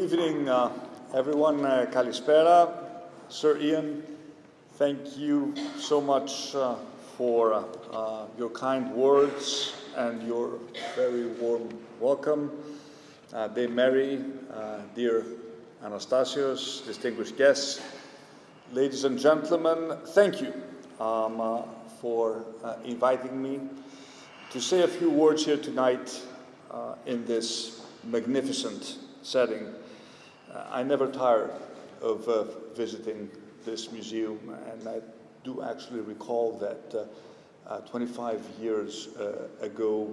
evening, uh, everyone. Uh, Kalispera. Sir Ian, thank you so much uh, for uh, uh, your kind words and your very warm welcome. Uh, Dame Mary, uh, dear Anastasios, distinguished guests, ladies and gentlemen, thank you um, for inviting me to say a few words here tonight in this magnificent setting. Uh, I never tire of uh, visiting this museum, and I do actually recall that uh, uh, 25 years uh, ago,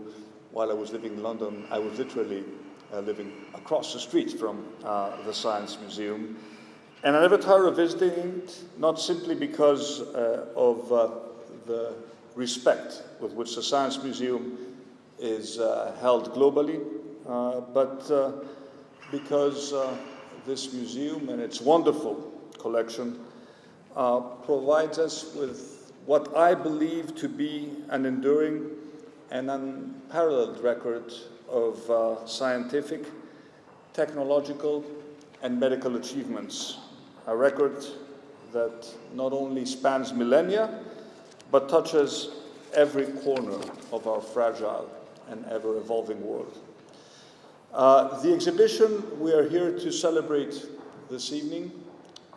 while I was living in London, I was literally living across the street from the Science Museum. And I never tire of visiting it, not simply because of the respect with which the Science Museum is held globally, but because this museum and its wonderful collection uh, provides us with what I believe to be an enduring and unparalleled record of uh, scientific, technological, and medical achievements. A record that not only spans millennia, but touches every corner of our fragile and ever evolving world. Uh, the exhibition we are here to celebrate this evening,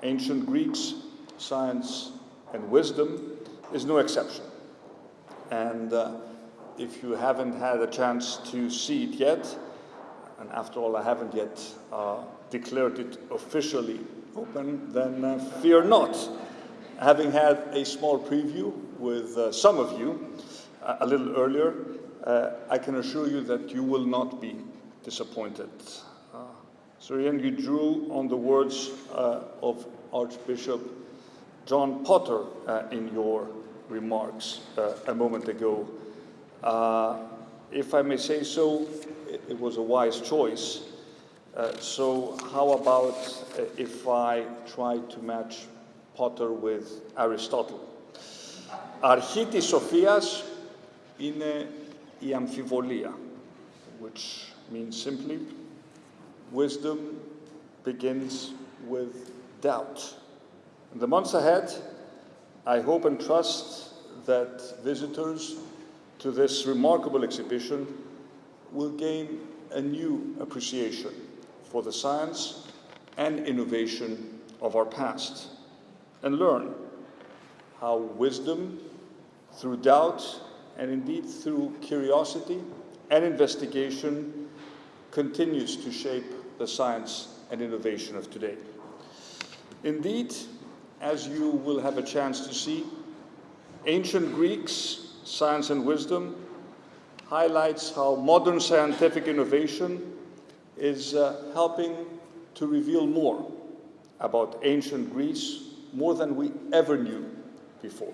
Ancient Greeks, Science and Wisdom, is no exception. And uh, if you haven't had a chance to see it yet, and after all, I haven't yet uh, declared it officially open, then uh, fear not. Having had a small preview with uh, some of you uh, a little earlier, I can assure you that you will not be disappointed. Uh, Sir Ian, you drew on the words uh, of Archbishop John Potter uh, in your remarks a moment ago. if I may say so, it, it was a wise choice. Uh, so how about uh, if I try to match Potter with Aristotle. Αρχή Sophias in είναι η which means simply, wisdom begins with doubt. In the months ahead, I hope and trust that visitors to this remarkable exhibition will gain a new appreciation for the science and innovation of our past and learn how wisdom, through doubt, and indeed through curiosity and investigation, continues to shape the science and innovation of today. Indeed, as you will have a chance to see, ancient Greeks, science and wisdom, highlights how modern scientific innovation is uh, helping to reveal more about ancient Greece, more than we ever knew before,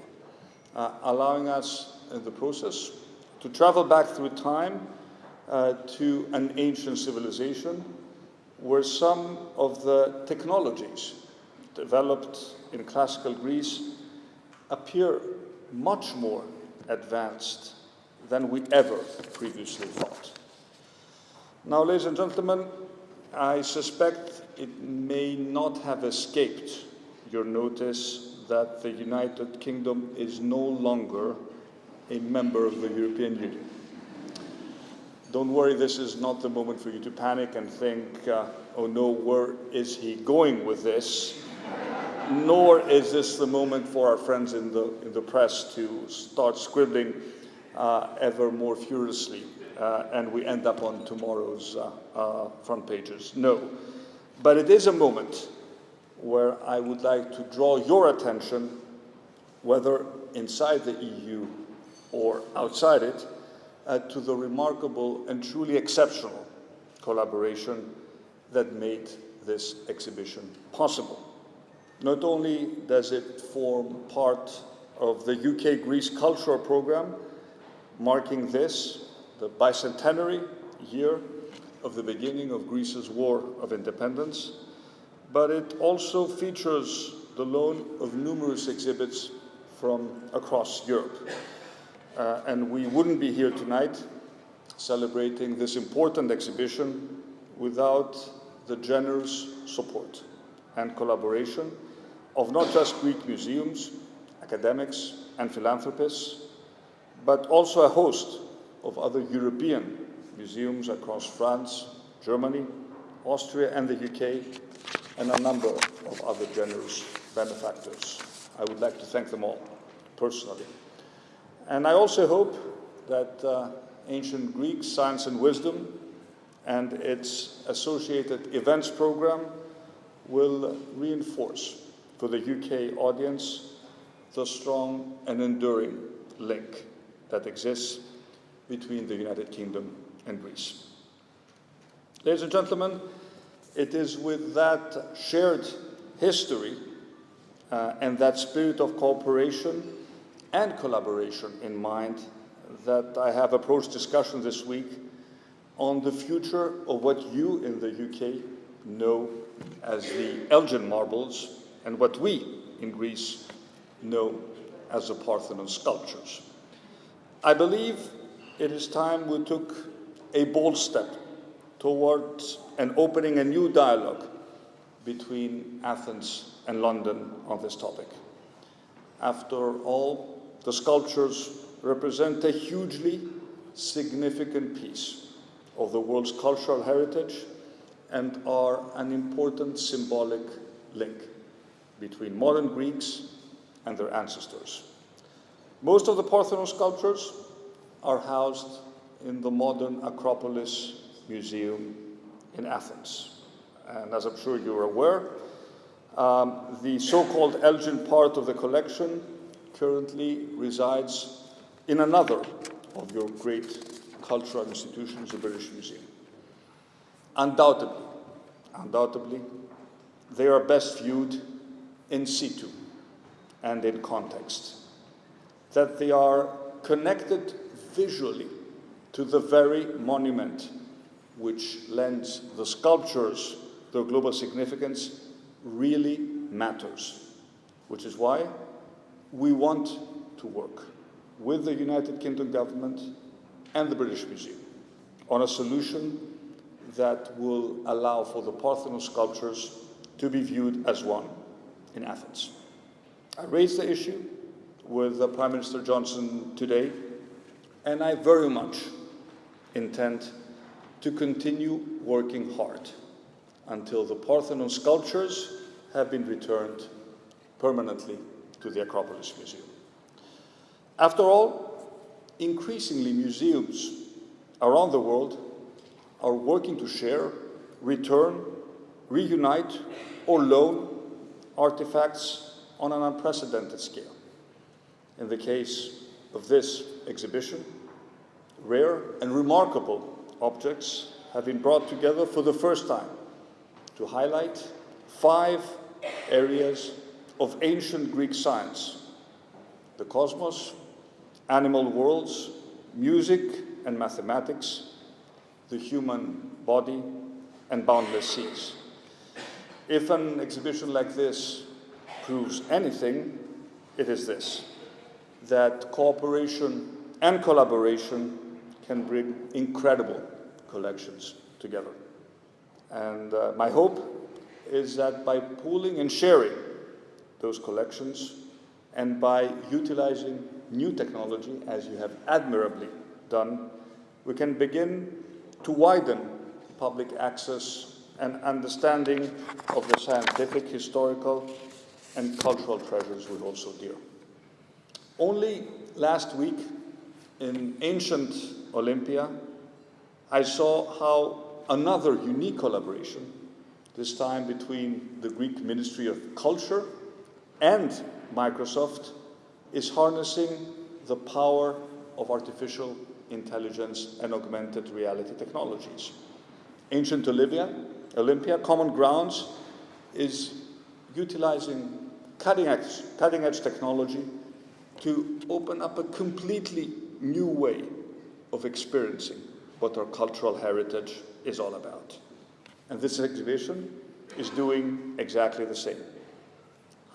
uh, allowing us in the process to travel back through time uh, to an ancient civilization where some of the technologies developed in classical Greece appear much more advanced than we ever previously thought. Now, ladies and gentlemen, I suspect it may not have escaped your notice that the United Kingdom is no longer a member of the European Union. Don't worry, this is not the moment for you to panic and think, uh, oh no, where is he going with this? Nor is this the moment for our friends in the, in the press to start scribbling uh, ever more furiously uh, and we end up on tomorrow's uh, uh, front pages. No. But it is a moment where I would like to draw your attention, whether inside the EU or outside it, uh, to the remarkable and truly exceptional collaboration that made this exhibition possible. Not only does it form part of the UK-Greece cultural program, marking this, the bicentenary year of the beginning of Greece's War of Independence, but it also features the loan of numerous exhibits from across Europe. Uh, and we wouldn't be here tonight celebrating this important exhibition without the generous support and collaboration of not just Greek museums, academics, and philanthropists, but also a host of other European museums across France, Germany, Austria, and the UK, and a number of other generous benefactors. I would like to thank them all personally. And I also hope that uh, Ancient Greek Science and Wisdom and its associated events program will reinforce for the UK audience the strong and enduring link that exists between the United Kingdom and Greece. Ladies and gentlemen, it is with that shared history uh, and that spirit of cooperation and collaboration in mind that I have approached discussion this week on the future of what you in the UK know as the Elgin marbles and what we in Greece know as the Parthenon sculptures. I believe it is time we took a bold step towards an opening a new dialogue between Athens and London on this topic. After all, the sculptures represent a hugely significant piece of the world's cultural heritage and are an important symbolic link between modern Greeks and their ancestors. Most of the Parthenon sculptures are housed in the modern Acropolis Museum in Athens. And as I'm sure you're aware, um, the so-called Elgin part of the collection currently resides in another of your great cultural institutions, the British Museum. Undoubtedly, undoubtedly, they are best viewed in situ and in context, that they are connected visually to the very monument which lends the sculptures their global significance really matters, which is why we want to work with the United Kingdom government and the British Museum on a solution that will allow for the Parthenon sculptures to be viewed as one in Athens. I raised the issue with Prime Minister Johnson today, and I very much intend to continue working hard until the Parthenon sculptures have been returned permanently to the Acropolis Museum. After all, increasingly museums around the world are working to share, return, reunite, or loan artifacts on an unprecedented scale. In the case of this exhibition, rare and remarkable objects have been brought together for the first time to highlight five areas of ancient Greek science the cosmos, animal worlds, music and mathematics, the human body, and boundless seas. If an exhibition like this proves anything, it is this that cooperation and collaboration can bring incredible collections together. And uh, my hope is that by pooling and sharing those collections and by utilizing new technology, as you have admirably done, we can begin to widen public access and understanding of the scientific, historical, and cultural treasures we hold so dear. Only last week in ancient Olympia, I saw how another unique collaboration, this time between the Greek Ministry of Culture and Microsoft, is harnessing the power of artificial intelligence and augmented reality technologies. Ancient Olympia, Olympia Common Grounds, is utilizing cutting edge, cutting edge technology to open up a completely new way of experiencing what our cultural heritage is all about. And this exhibition is doing exactly the same,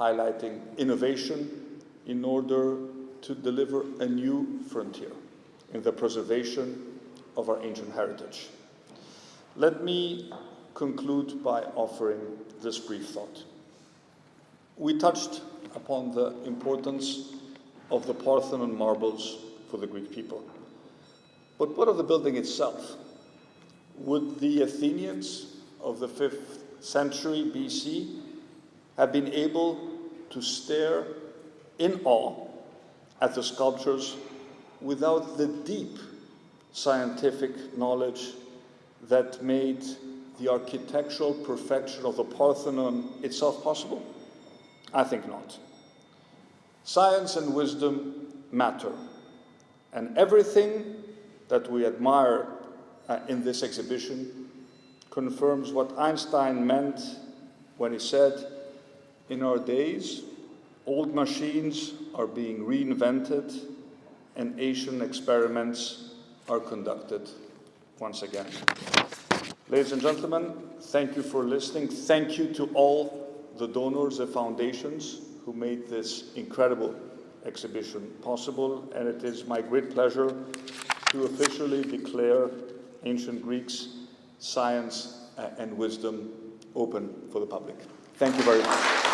highlighting innovation in order to deliver a new frontier in the preservation of our ancient heritage. Let me conclude by offering this brief thought. We touched upon the importance of the Parthenon marbles for the Greek people. But what of the building itself? Would the Athenians of the 5th century BC have been able to stare in awe at the sculptures without the deep scientific knowledge that made the architectural perfection of the Parthenon itself possible? I think not. Science and wisdom matter, and everything that we admire uh, in this exhibition confirms what Einstein meant when he said, in our days, old machines are being reinvented and Asian experiments are conducted once again. Ladies and gentlemen, thank you for listening. Thank you to all the donors and foundations who made this incredible exhibition possible. And it is my great pleasure to officially declare Ancient Greeks Science uh, and Wisdom open for the public. Thank you very much.